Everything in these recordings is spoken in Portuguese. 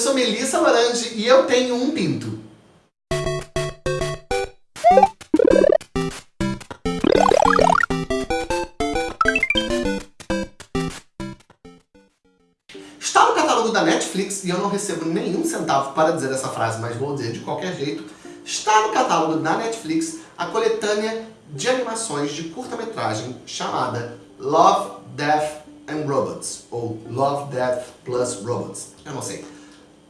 sou Melissa Larange e eu tenho um pinto. Está no catálogo da Netflix e eu não recebo nenhum centavo para dizer essa frase, mas vou dizer de qualquer jeito. Está no catálogo da Netflix a coletânea de animações de curta-metragem chamada Love, Death and Robots, ou Love, Death plus Robots, eu não sei.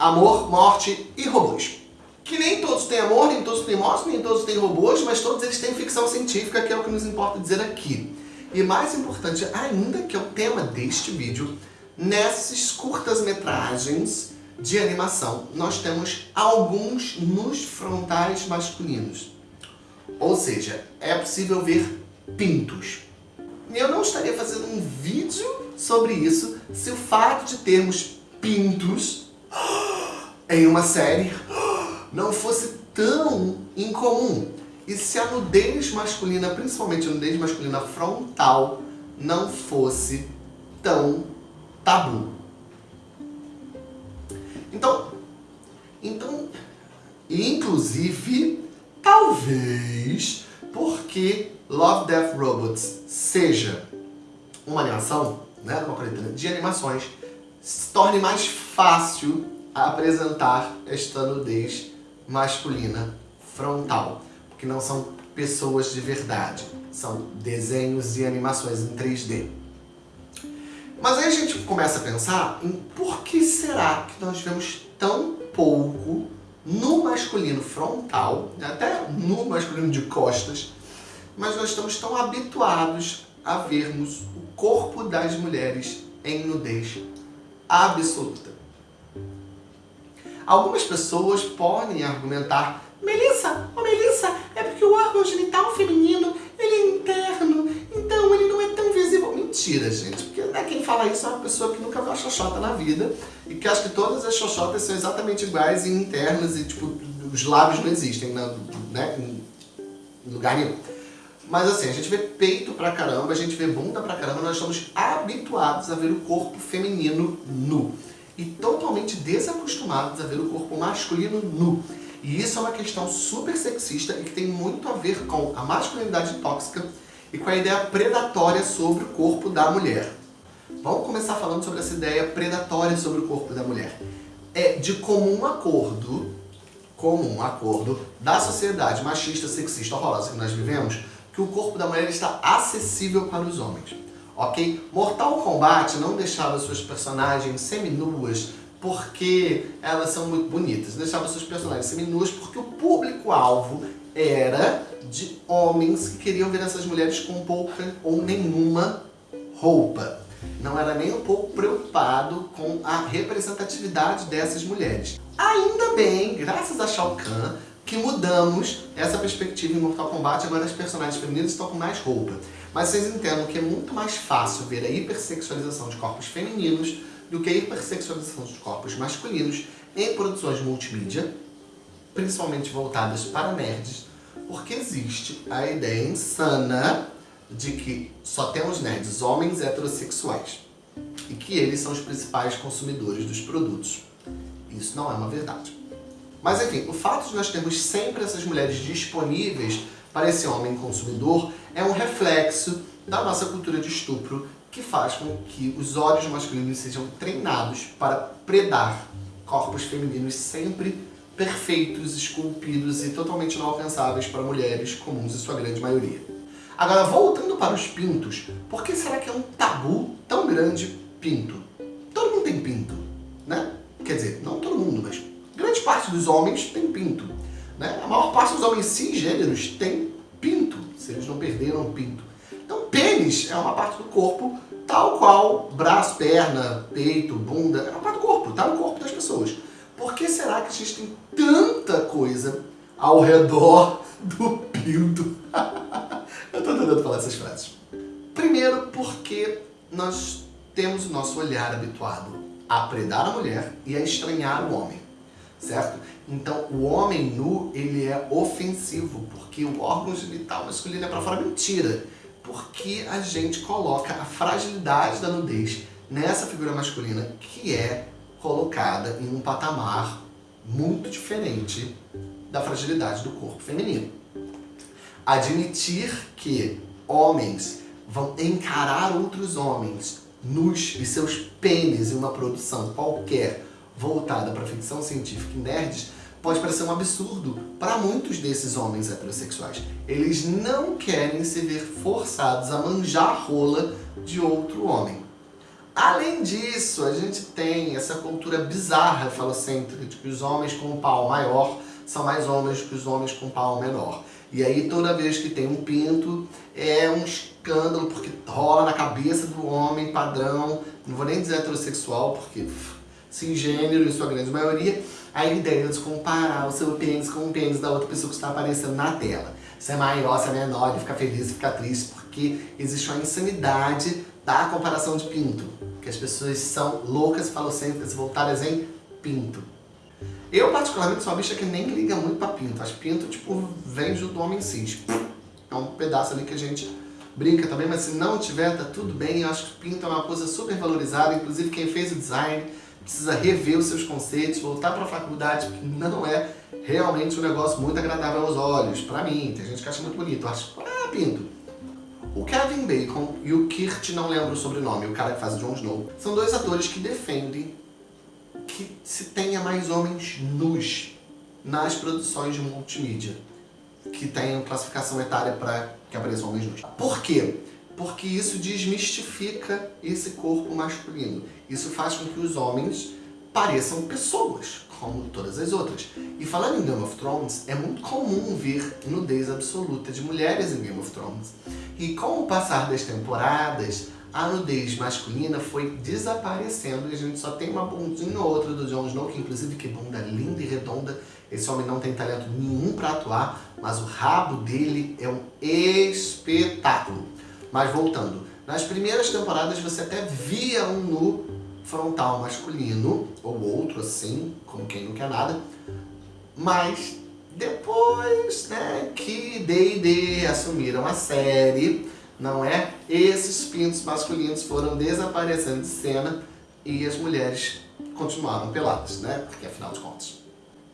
Amor, Morte e Robôs. Que nem todos têm amor, nem todos têm morte, nem todos têm robôs, mas todos eles têm ficção científica, que é o que nos importa dizer aqui. E mais importante ainda, que é o tema deste vídeo, nessas curtas-metragens de animação, nós temos alguns nos frontais masculinos. Ou seja, é possível ver pintos. E eu não estaria fazendo um vídeo sobre isso se o fato de termos pintos em uma série não fosse tão incomum. E se a nudez masculina, principalmente a nudez masculina frontal, não fosse tão tabu. Então, então, inclusive, talvez porque Love, Death, Robots seja uma animação, né, uma coletânea de animações, se torne mais fácil apresentar esta nudez masculina frontal, porque não são pessoas de verdade, são desenhos e animações em 3D. Mas aí a gente começa a pensar em por que será que nós vemos tão pouco no masculino frontal, até no masculino de costas, mas nós estamos tão habituados a vermos o corpo das mulheres em nudez absoluta. Algumas pessoas podem argumentar Melissa, oh Melissa, é porque o órgão genital feminino ele é interno, então ele não é tão visível. Mentira, gente, porque né, quem fala isso é uma pessoa que nunca viu a xoxota na vida e que acha que todas as xoxotas são exatamente iguais e internas e tipo, os lábios não existem na, né, em lugar nenhum. Mas assim, a gente vê peito pra caramba, a gente vê bunda pra caramba, nós estamos habituados a ver o corpo feminino nu. E totalmente desacostumados a ver o corpo masculino nu. E isso é uma questão super sexista e que tem muito a ver com a masculinidade tóxica e com a ideia predatória sobre o corpo da mulher. Vamos começar falando sobre essa ideia predatória sobre o corpo da mulher. É de comum acordo, comum acordo da sociedade machista, sexista, horrorosa que nós vivemos, que o corpo da mulher está acessível para os homens. Ok? Mortal Kombat não deixava suas personagens seminuas porque elas são muito bonitas. Deixava seus personagens seminuas porque o público-alvo era de homens que queriam ver essas mulheres com pouca ou nenhuma roupa. Não era nem um pouco preocupado com a representatividade dessas mulheres. Ainda bem, graças a Shao Kahn, que mudamos essa perspectiva em Mortal Kombat, agora as personagens femininas estão com mais roupa. Mas vocês entendam que é muito mais fácil ver a hipersexualização de corpos femininos do que a hipersexualização de corpos masculinos em produções multimídia, principalmente voltadas para nerds, porque existe a ideia insana de que só temos nerds homens heterossexuais e que eles são os principais consumidores dos produtos. Isso não é uma verdade. Mas enfim, o fato de nós termos sempre essas mulheres disponíveis para esse homem consumidor é um reflexo da nossa cultura de estupro que faz com que os olhos masculinos sejam treinados para predar corpos femininos sempre perfeitos, esculpidos e totalmente inalcançáveis para mulheres comuns em sua grande maioria. Agora, voltando para os pintos, por que será que é um tabu tão grande pinto? Todo mundo tem pinto, né? Quer dizer, não todo mundo, mas parte dos homens tem pinto. Né? A maior parte dos homens cisgêneros tem pinto, se eles não perderam pinto. Então pênis é uma parte do corpo tal qual braço, perna, peito, bunda, é uma parte do corpo, tá no corpo das pessoas. Por que será que a gente tem tanta coisa ao redor do pinto? Eu tô tentando falar essas frases. Primeiro porque nós temos o nosso olhar habituado a predar a mulher e a estranhar o homem certo? Então, o homem nu, ele é ofensivo, porque o órgão genital masculino é para fora. Mentira! Porque a gente coloca a fragilidade da nudez nessa figura masculina, que é colocada em um patamar muito diferente da fragilidade do corpo feminino. Admitir que homens vão encarar outros homens nus e seus pênis em uma produção qualquer voltada para ficção científica e nerds pode parecer um absurdo para muitos desses homens heterossexuais. Eles não querem se ver forçados a manjar rola de outro homem. Além disso, a gente tem essa cultura bizarra falocêntrica de que os homens com um pau maior são mais homens que os homens com pau menor. E aí toda vez que tem um pinto é um escândalo porque rola na cabeça do homem padrão, não vou nem dizer heterossexual porque cisgênero em sua grande maioria, a ideia de comparar o seu pênis com o pênis da outra pessoa que está aparecendo na tela. Se é maior, se é menor, e ficar feliz e ficar triste, porque existe uma insanidade da comparação de pinto. Que as pessoas são loucas falocêntricas voltadas em pinto. Eu, particularmente, sou uma bicha que nem liga muito pra pinto. Acho pinto, tipo, vem junto do homem cis. É um pedaço ali que a gente brinca também, mas se não tiver, tá tudo bem. Eu acho que pinto é uma coisa super valorizada. Inclusive, quem fez o design precisa rever os seus conceitos, voltar para a faculdade, porque não é realmente um negócio muito agradável aos olhos. Para mim, tem gente que acha muito bonito. Acho, ah, pinto. O Kevin Bacon e o Kirt, não lembro o sobrenome, o cara que faz o Jon Snow, são dois atores que defendem que se tenha mais homens nus nas produções de multimídia, que tenham classificação etária para que apareçam homens nus. Por quê? Porque isso desmistifica esse corpo masculino. Isso faz com que os homens pareçam pessoas, como todas as outras. E falando em Game of Thrones, é muito comum ver nudez absoluta de mulheres em Game of Thrones. E com o passar das temporadas, a nudez masculina foi desaparecendo e a gente só tem uma bundinha ou outra do Jon Snow, que inclusive que bunda linda e redonda. Esse homem não tem talento nenhum para atuar, mas o rabo dele é um espetáculo. Mas voltando, nas primeiras temporadas você até via um nu frontal masculino, ou outro assim, como quem não quer nada, mas depois né, que D&D assumiram a série, não é? Esses pintos masculinos foram desaparecendo de cena e as mulheres continuaram peladas, né? Porque afinal de contas.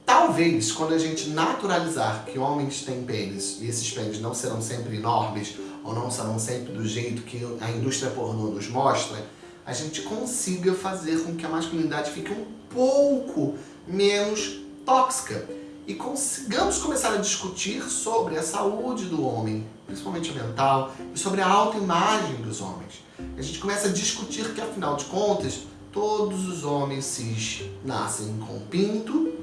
Talvez, quando a gente naturalizar que homens têm pênis, e esses pênis não serão sempre enormes, ou não serão sempre do jeito que a indústria pornô nos mostra, a gente consiga fazer com que a masculinidade fique um pouco menos tóxica e consigamos começar a discutir sobre a saúde do homem, principalmente mental, e sobre a autoimagem dos homens. A gente começa a discutir que, afinal de contas, todos os homens cis nascem com pinto,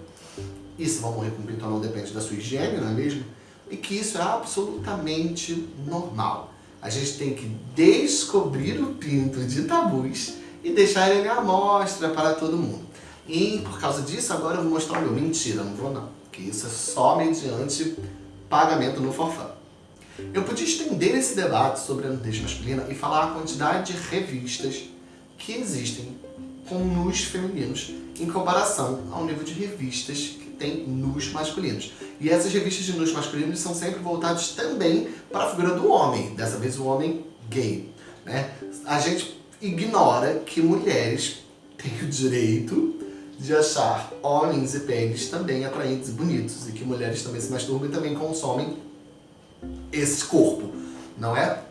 e se vão morrer com pinto ou não depende da sua higiene, não é mesmo? E que isso é absolutamente normal. A gente tem que descobrir o pinto de tabus e deixar ele à mostra para todo mundo. E por causa disso, agora eu vou mostrar o meu. Mentira, não vou não. Que isso é só mediante pagamento no forfã. Eu podia estender esse debate sobre a nudez masculina e falar a quantidade de revistas que existem com nus femininos em comparação ao nível de revistas tem nus masculinos. E essas revistas de nus masculinos são sempre voltadas também para a figura do homem, dessa vez o homem gay. Né? A gente ignora que mulheres têm o direito de achar homens e pênis também atraentes e bonitos, e que mulheres também se masturbam e também consomem esse corpo, não é?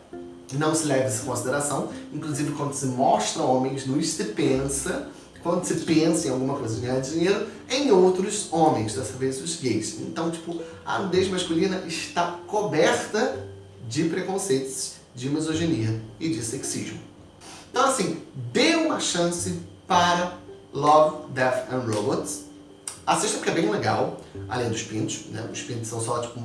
Não se leva isso em consideração, inclusive quando se mostra homens nus, se pensa quando se pensa em alguma coisa de ganhar dinheiro, em outros homens, dessa vez os gays. Então, tipo, a nudez masculina está coberta de preconceitos, de misoginia e de sexismo. Então, assim, dê uma chance para Love, Death and Robots. Assista porque é bem legal, além dos pintos, né? Os pintos são só, tipo,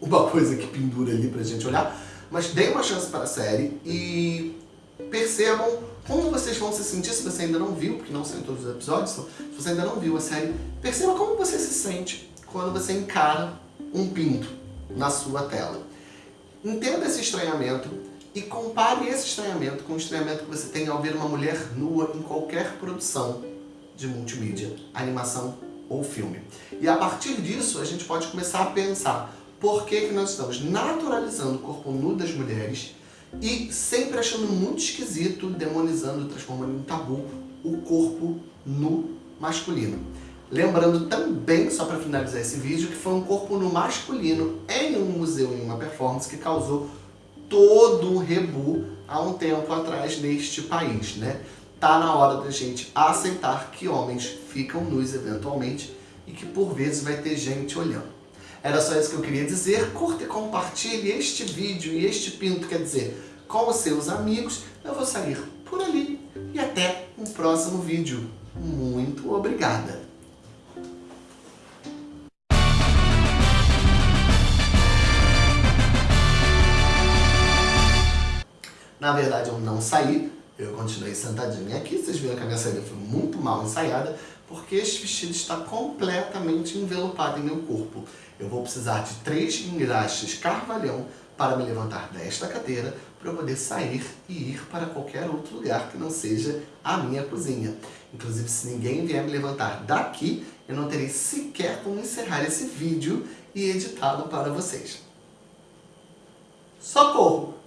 uma coisa que pendura ali pra gente olhar. Mas dê uma chance para a série e percebam como vocês vão se sentir se você ainda não viu, porque não são todos os episódios, então, se você ainda não viu a série, perceba como você se sente quando você encara um pinto na sua tela. Entenda esse estranhamento e compare esse estranhamento com o estranhamento que você tem ao ver uma mulher nua em qualquer produção de multimídia, animação ou filme. E a partir disso, a gente pode começar a pensar por que, que nós estamos naturalizando o corpo nu das mulheres e sempre achando muito esquisito, demonizando, transformando em tabu o corpo nu masculino. Lembrando também, só para finalizar esse vídeo, que foi um corpo no masculino em um museu, em uma performance, que causou todo o rebu há um tempo atrás neste país, né? Tá na hora da gente aceitar que homens ficam nus eventualmente e que por vezes vai ter gente olhando. Era só isso que eu queria dizer. Curta e compartilhe este vídeo e este pinto, quer dizer, com os seus amigos. Eu vou sair por ali e até um próximo vídeo. Muito obrigada! Na verdade, eu não saí, eu continuei sentadinha aqui. Vocês viram que a minha saída foi muito mal ensaiada, porque este vestido está completamente envelopado em meu corpo. Eu vou precisar de três engraxes carvalhão para me levantar desta cadeira para eu poder sair e ir para qualquer outro lugar que não seja a minha cozinha. Inclusive, se ninguém vier me levantar daqui, eu não terei sequer como encerrar esse vídeo e editá-lo para vocês. Socorro!